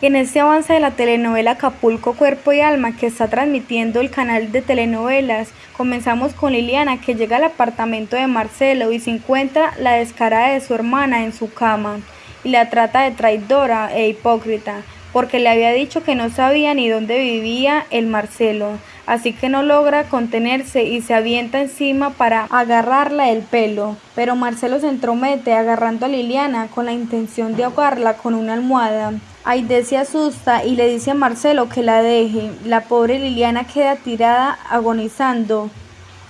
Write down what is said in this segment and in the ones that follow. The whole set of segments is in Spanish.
En este avance de la telenovela Acapulco Cuerpo y Alma que está transmitiendo el canal de telenovelas, comenzamos con Liliana que llega al apartamento de Marcelo y se encuentra la descarada de su hermana en su cama y la trata de traidora e hipócrita porque le había dicho que no sabía ni dónde vivía el Marcelo, así que no logra contenerse y se avienta encima para agarrarla el pelo, pero Marcelo se entromete agarrando a Liliana con la intención de ahogarla con una almohada. Aide se asusta y le dice a Marcelo que la deje. La pobre Liliana queda tirada agonizando.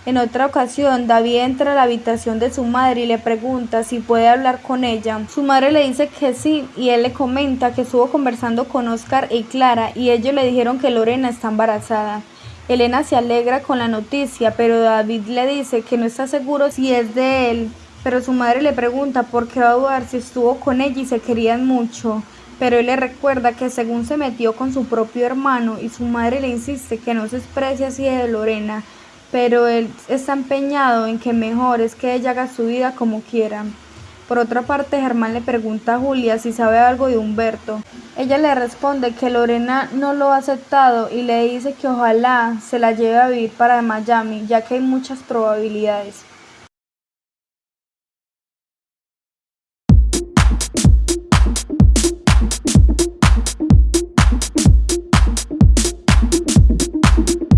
En otra ocasión, David entra a la habitación de su madre y le pregunta si puede hablar con ella. Su madre le dice que sí y él le comenta que estuvo conversando con Oscar y Clara y ellos le dijeron que Lorena está embarazada. Elena se alegra con la noticia, pero David le dice que no está seguro si es de él. Pero su madre le pregunta por qué va a dudar si estuvo con ella y se querían mucho. Pero él le recuerda que según se metió con su propio hermano y su madre le insiste que no se exprese así de Lorena, pero él está empeñado en que mejor es que ella haga su vida como quiera. Por otra parte, Germán le pregunta a Julia si sabe algo de Humberto. Ella le responde que Lorena no lo ha aceptado y le dice que ojalá se la lleve a vivir para Miami, ya que hay muchas probabilidades.